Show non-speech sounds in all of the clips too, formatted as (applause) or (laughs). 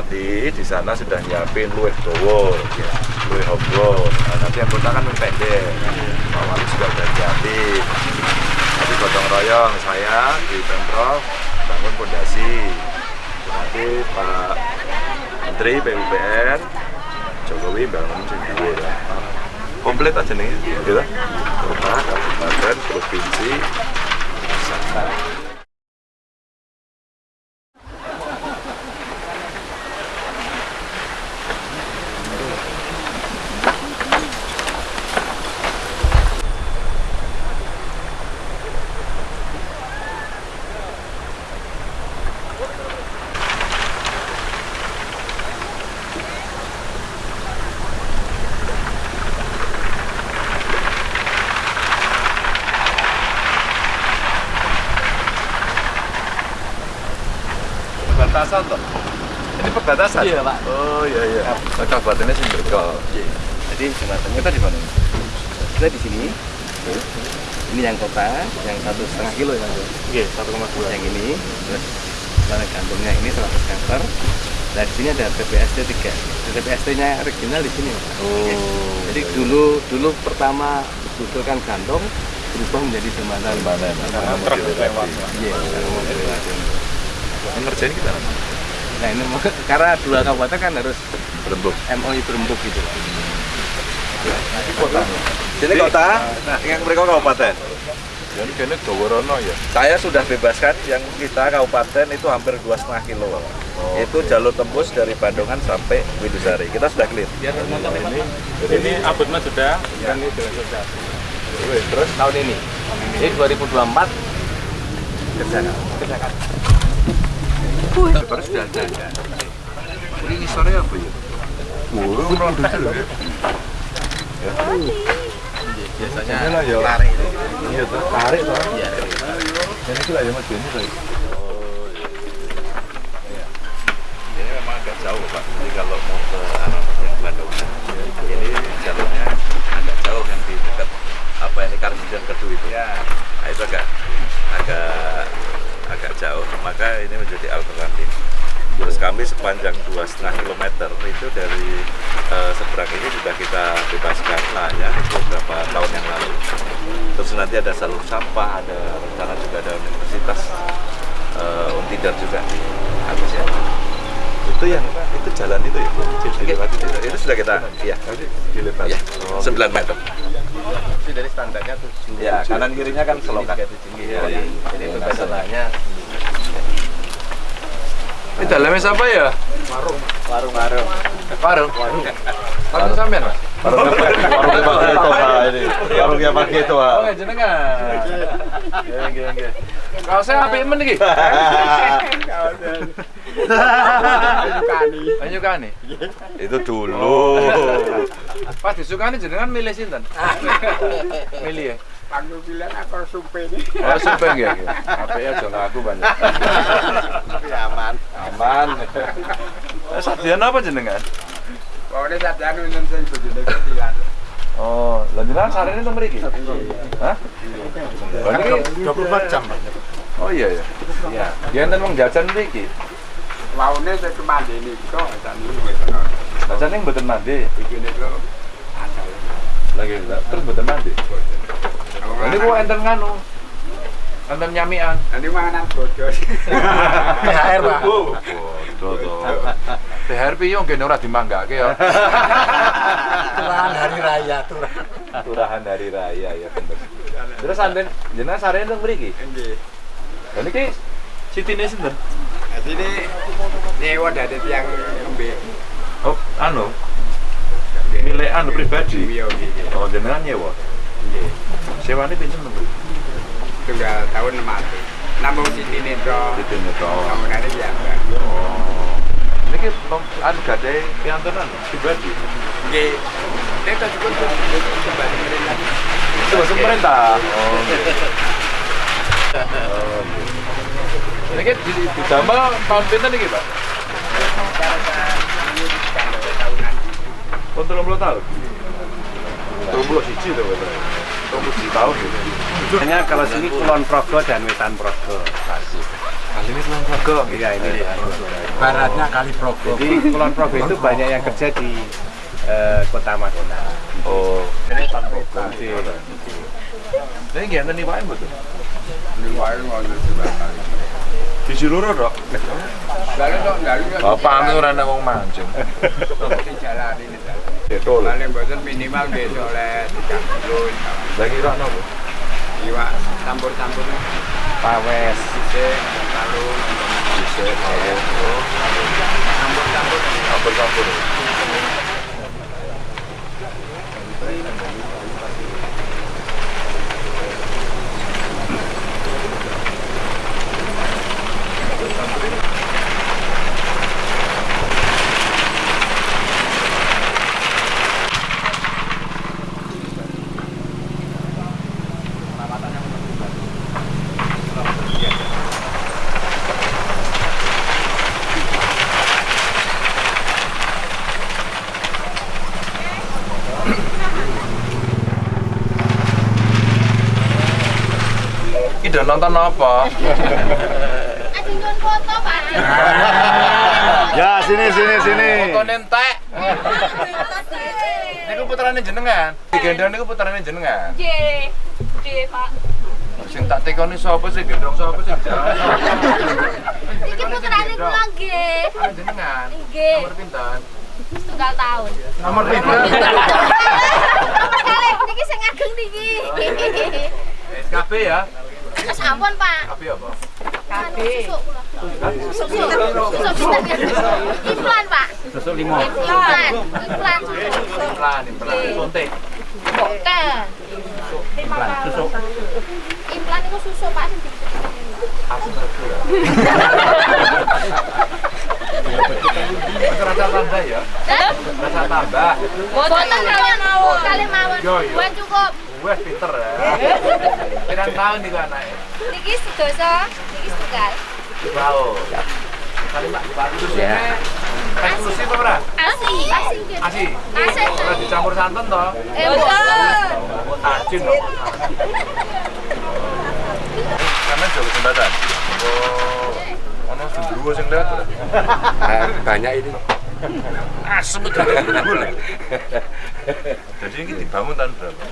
Pelatih di sana sudah nyiapin luwih dowo, luwih hobro. Nah, nanti anggota kan pendek. Pak Wali juga udah nyiapin. Nanti gotong royong saya di Pemprov bangun pondasi. Nanti Pak Menteri PUPR Jokowi bangun sendiri. Komplit aja nih, gitu. Kota, kabupaten, provinsi, pusat. Perbatasan toh? Ini perbatasan? Iya, Pak. Oh iya iya. Oh, kabupatennya Simberko. Jadi jembatannya Kita di mana? kita di sini. Ini yang kota, yang satu setengah kilo ya, Mas. Iya, 1,2. Yang ini, terus mana gantungnya ini 100 meter. Nah di sini ada TPST 3 TPST-nya original di sini. Oh. Jadi dulu dulu pertama usulkan gantung berubah menjadi jembatan. Jembatan. Karena truk lewat. Iya, karena dilewati. Yang ngerjain kita nanti. Nah ini karena dua kabupaten kan harus Berembuk. MOI berembuk gitu. Pak. Kota. Sini kota, nah yang mereka kabupaten. Jadi kayaknya Goworono ya. Saya sudah bebaskan yang kita kabupaten itu hampir dua setengah kilo. itu jalur tembus dari Bandungan sampai Widusari. Kita sudah clear. Nonton ya. Ini, Ini abutnya sudah, dan ini sudah sudah. Terus tahun ini, ini 2024 kerjakan. Kerjakan. Ini sore apa ya? Burung orang dulu ya. Biasanya Ini lah ya. tarik itu. Iya tuh. Tarik tuh. Iya. Dan itu lah ya mas. Ini memang agak jauh Pak. Jadi kalau mau ke arah yang Bandungan, ini jalurnya agak jauh yang di dekat apa ini itu. Nah itu agak agak agak jauh. Maka ini menjadi alternatif. Terus kami sepanjang dua setengah kilometer itu dari eh, seberang ini sudah kita bebaskan lah ya beberapa tahun yang lalu. Terus nanti ada salur sampah, ada rencana juga ada universitas eh, Untidar juga habis ya. Itu yang itu jalan itu ya, dilewati itu. Itu sudah kita, ya, ya, Oh, 9 meter. Tapi dari standarnya 7. Ya, kanan kirinya kan selokan. Iya, iya. Jadi bebasannya Ini dalamnya siapa ya? warung-warung. Warung. Warung sampean, Mas? Warungnya pakai itu, Pak, ini. Warungnya pakai itu, Pak. Oh, jenengan. Nggih, nggih, nggih. Kalau saya apik men iki. Penyukani. Itu dulu. Pas disukani jenengan milih sinten? Milih ya. Aku bilang aku sumpah ini. Oh, sumpah nggih. nggih. Apik aja ngaku banyak. Tapi aman. Aman. Sadian apa jenengan? Pokoknya saat anu ini saya bojone. Oh, lah jenengan sarene teng mriki? Hah? Niki 24 jam. Oh iya ya. Iya. Ya enten wong jajan mriki. Waune saya kemandi ini kok dan ini. Jajan ning mboten mandi. Iki niku asal. Lagi terus mboten mandi. Ini kok enten nganu. Enten nyamian. Nanti manganan bodoh. (laughs) THR, Pak. Teh THR piye nggih ora dimanggake ya. (laughs) Turahan hari raya, turahan. Turahan hari raya ya bener. Terus sampean jenengan sarene teng mriki? Nggih. Lah niki sitine sinten? Nah, sini nyewa dari tiang embe. Oh, anu. Milik anu pribadi. Oh, jenengan nyewa. Nggih. Sewane pinten mriki? Tunggal tahun 600. Namung Siti Nitro. Siti Nitro. ini piyambak. Oh. Niki an gadhe piyantunan pribadi. Nggih. Nek tak cukup kembali pemerintah. Coba pemerintah. Oh. kita kan di didamel tahun pinten niki, Pak? Tahun 30 tahun. 31 to, Pak. 30 siji tahun gitu. Hanya kalau sini Kulon Progo dan Wetan Progo. Kali ini Kulon Progo. Iya ini. Oh, baratnya kali Progo. Jadi Kulon Progo itu banyak yang kerja di eh, kota Madona. Oh. Ini Progo. Ini gimana nih Pak betul? Liwain wonten sebelah kali. Di Ciluro dok. Dok Bapak ora ana wong mancing. jalan Betul. Paling boten minimal besok oleh 3 kilo. Lagi ora nopo? Iwak campur-campur Pawes. sisik, lalu Bisa tahu. campur-campur. Campur-campur. Ida nonton apa? Aji nyuwun foto, Pak. ya sini sini sini. Foto nentek. Nggih, Niku putrane jenengan. Digendong niku putrane jenengan. nggih, Pak. Sing tak tekoni sapa sih gendong sapa sih? Iki putrane kula nggih. Ah jenengan. Nggih, Nomor pinten? setunggal tahun. Nomor pinten? (laughs) Kali niki sing ageng niki. SKB ya. Terus ampun, Pak. KB apa? KB. Susuk kula. Susuk. Susuk pinten? Implan, Pak. Susuk limo. Implan. Implan. Implan, implan. Suntik. Bukan. Implan. Susuk. Implan itu susuk, Pak. Aku ngerti ya. Rasa tambah ya? Rasa tambah. Boten kalian mawon. Kali mawon. Yo, yo. Buat cukup. Wes pinter ya. Pirang tahun nih anaknya? Niki sedoso, niki setunggal. Wow. Kali Mbak, Pak susunya eksklusif apa ora? Asi. Asi. Asi. Asi. Ora dicampur santan toh? Eh, boten. Tajin loh. Karena jauh jembatan. Oh. Ono sendiri sing lewat. ora? banyak ini. Asem gundul. Jadi ini dibangun tahun berapa?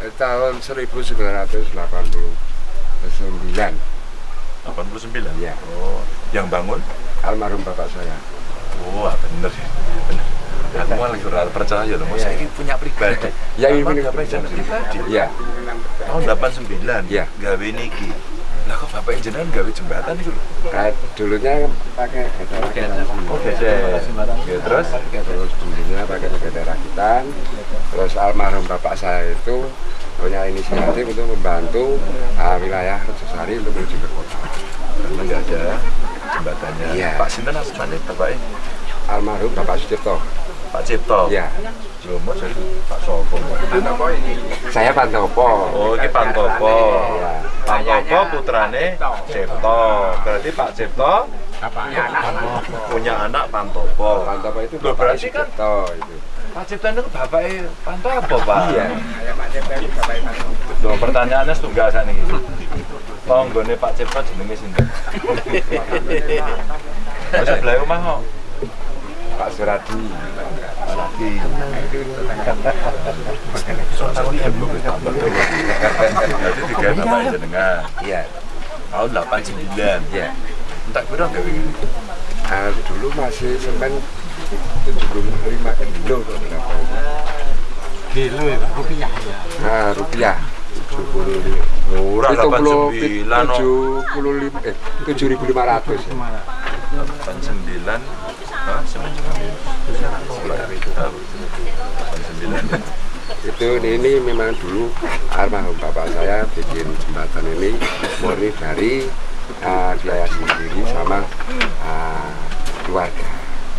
Tahun 1989. 89. Iya. Oh, yang bangun? Almarhum bapak saya. Wah, bener ya. Bener. Aku malah kurang percaya loh. Saya ini punya pribadi. Ya, ini Bapak punya pribadi. pribadi. Iya. Tahun 89. Iya. Gawe niki. Bapak jenengan gawe jembatan itu lho? Kayak dulunya pakai Oh, geser. Oke, terus terus dulunya pakai getera rakitan. Terus almarhum bapak saya itu punya inisiatif untuk membantu ah, wilayah Rejosari untuk menuju ke kota. karena nggak ada jembatannya. Iya. Pak Sinten asmane bapaknya Almarhum Bapak Sucipto. Pak Cipto. Iya. Loh, mau jadi Pak Sopo. Saya Pantopo. Oh, ini Pantopo. Iya. Pantopo putrane Cipto. Berarti Pak Cipto punya anak Pantopo. Pantopo itu Loh, Bapak berarti kan Sucipto itu. Pak Cipto itu bapaknya Pantopo, Pak. Iya. Loh, pertanyaannya setunggal saat ini. Tonggone Pak Cipto jenenge sinten? (laughs) Wis sebelah omah kok. Pak Suradi. Lagi. Tiga jenengan. Iya. Tahun 89. Iya. Ah, dulu masih semen 75 kilo. Kilo ya, Pak. rupiah ya. Nah, rupiah 70 Ora 89 no. 75 eh 7500 ya. 89. Itu ini memang dulu almarhum bapak saya bikin jembatan ini murni dari ah, biaya sendiri sama ah, keluarga.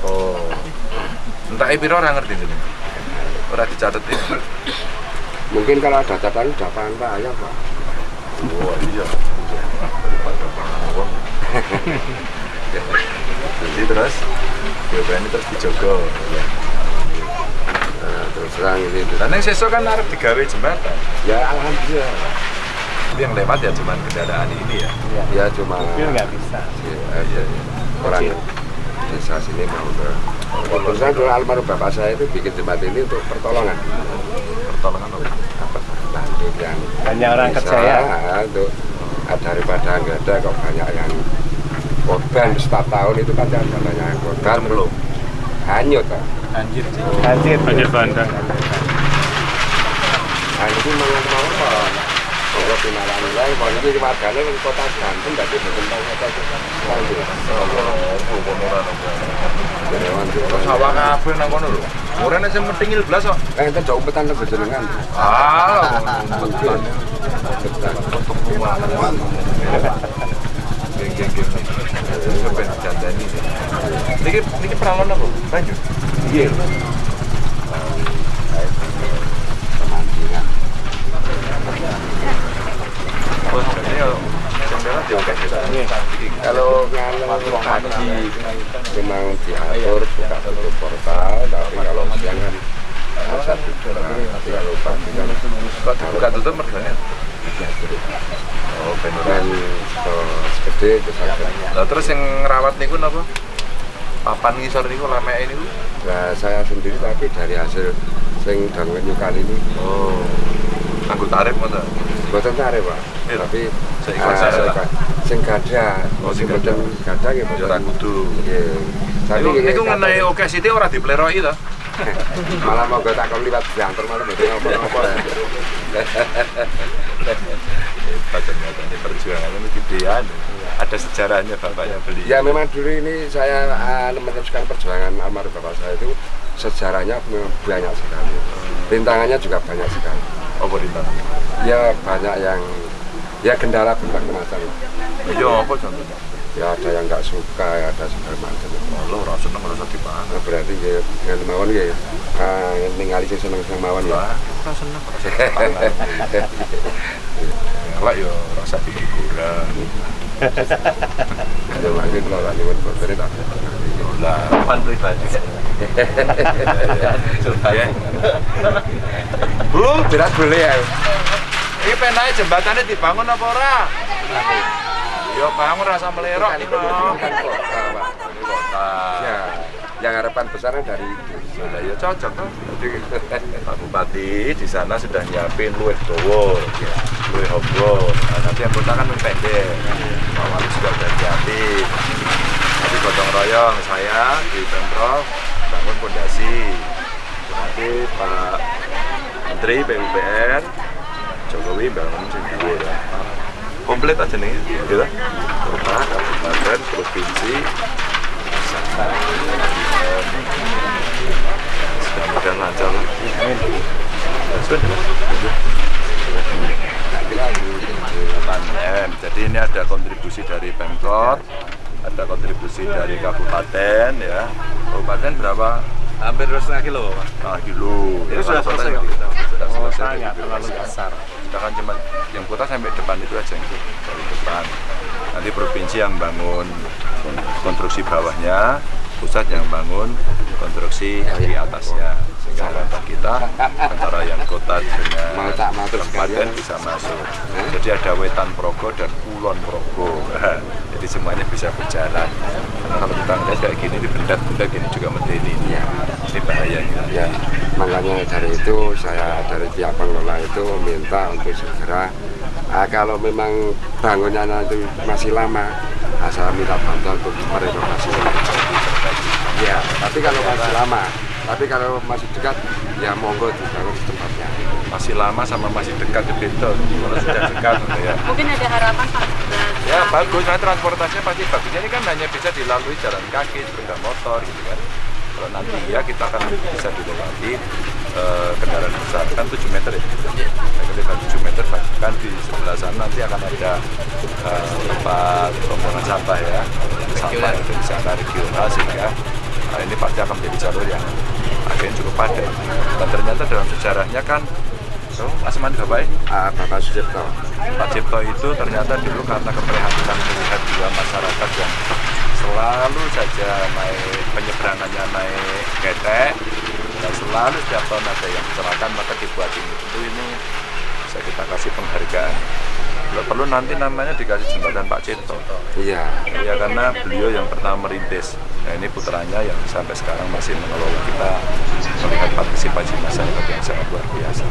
Oh. Entah piro ora ngerti ini. Ora dicatet ini. Mungkin kalau ada catatan udah pantai ya pak. Oh iya. (laughs) Jadi terus ini terus dijogo. Nah, terus terang ini. Dan yang sesuk kan arep digawe jembatan. Ya alhamdulillah. Tapi yang lewat ya cuman kendaraan ini ya. Ya cuma Mobil nggak bisa. ya, ya, orang desa sini mau ke kebetulan kalau almarhum bapak saya itu bikin jembatan ini untuk pertolongan Pertolongan apa? bantu yang Hanya orang kerja ya? untuk ah, daripada nggak ada kok banyak yang korban setiap tahun itu kan ada banyak yang korban Belum. hanyut kan Banjir. Banjir bandang. itu mau apa kalau pinaran lain kalau ini warganya di kota kota Banten Sawah kabeh nang kono lho. Ora nek sing penting ilblas kok. eh itu jauh petan ke jenengan Ah, umpetan. Geng geng geng. Sampai jandani. Niki niki peralon apa? Banjur. iya ini kalau diatur buka tutup portal tapi kalau siang kan tapi kalau pagi kan dibuka tutup? Oh, beneran. segede itu saja Lah terus yang ngerawat niku napa? Papan ngisor niku lameke niku. nah saya sendiri tapi dari hasil sing dangun nyukal ini Oh. Anggo tarif ngono. buatan tarik pak Iya. tapi Seikhlas ah, saya lah. sing- gada Oh, sing boten gada ya Ya ora kudu. Iya. Tapi Niku ini niku kata- ngenai oke siti ora dipleroki to. (laughs) malah mau gue takon liwat jantor malah betul ngopo-ngopo (laughs) ya. Hebat ternyata ini gedean. Ada sejarahnya bapaknya beli. Ya memang dulu ini saya ah, meneruskan perjuangan almarhum bapak saya itu sejarahnya banyak sekali. Rintangannya juga banyak sekali. Apa rintang? Ya banyak yang ya kendala berbagai macam. Iya apa contohnya? Ya ada yang nggak suka, ya ada segala macam. Lo ora seneng usah dipangan. Nah, berarti ya dengan mawon ya ah, ningali seneng-seneng mawon ya. Wah, ora seneng ora usah dipangan. (laughs) Lah yo ora usah digoreng. Ya lagi kalau lagi buat berarti tak. Lah, pan pribadi. Ya. Bu, Tidak boleh ya. Ini penai jembatannya dibangun apa ora? Ya bangun rasa melerok ini bukan kota, Pak. Ini kota. Ya, yang harapan besarnya dari itu. Sudah ya cocok kan. (laughs) Pak Bupati di sana sudah nyiapin luwih dawa, luwih hobro. Nah, nanti yang kota kan pendek. Pak Wali juga udah nyiapin. Nanti gotong royong saya di Pemprov bangun pondasi. Nanti Pak Menteri PUPR Jokowi bangun dhuwur. Komplit aja nih, gitu. Kota, kabupaten, provinsi, mudah-mudahan lancar lah. Sudah. Panen. Jadi ini ada kontribusi dari Pemkot, ada kontribusi dari kabupaten ya. Kabupaten berapa? Hampir setengah kilo, Pak. Nah, kilo. Itu Ya, sudah selesai, juga. Pak? Sudah Oh, selesai. saya nggak Gitu. terlalu dasar. Kita kan cuma kota sampai depan itu aja yang dari depan. Nanti provinsi yang bangun konstruksi bawahnya, pusat yang bangun konstruksi di atasnya. Sehingga harapan kita antara yang kota dengan kabupaten bisa masuk. Jadi ada wetan progo dan kulon progo. (laughs) Jadi semuanya bisa berjalan. Karena kalau kita ngeliat kayak gini di bendak-bendak gini juga medeni. Ya. Ini bahayanya. Ya, makanya dari itu saya dari pihak pengelola itu minta untuk segera ah, kalau memang bangunnya nanti masih lama, ah, saya minta bantuan untuk merenovasi. Ya, tapi kalau masih lama, tapi kalau masih dekat, ya monggo dibangun secepatnya. Masih lama sama masih dekat itu beda. Kalau sudah dekat ya. Mungkin ada harapan Pak. Ya bagus, nah transportasinya pasti bagus. Ini kan hanya bisa dilalui jalan kaki, sepeda motor gitu kan. Nanti ya kita akan bisa dilewati eh, kendaraan besar kan 7 meter ya. Nah, ketika 7 meter bahkan di sebelah sana nanti akan ada eh, tempat pembuangan sampah ya. Sampah yang ada di sana regional sehingga nah, ini pasti akan menjadi jalur yang akhirnya cukup padat. Dan ternyata dalam sejarahnya kan So, Mas Mandi Bapak Ah, Bapak Sucipto, Pak Cipto itu ternyata dulu karena keprihatinan melihat dua masyarakat yang selalu saja naik ketek dan selalu setiap tahun ada yang kecelakaan maka dibuat ini tentu ini bisa kita kasih penghargaan Kalau perlu nanti namanya dikasih jembatan Pak Cinto. Iya. Ya karena beliau yang pertama merintis. Nah ini putranya yang sampai sekarang masih mengelola kita melihat partisipasi masyarakat yang sangat luar biasa.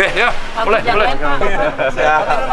Ya, ya, boleh, boleh. Oke, selamat.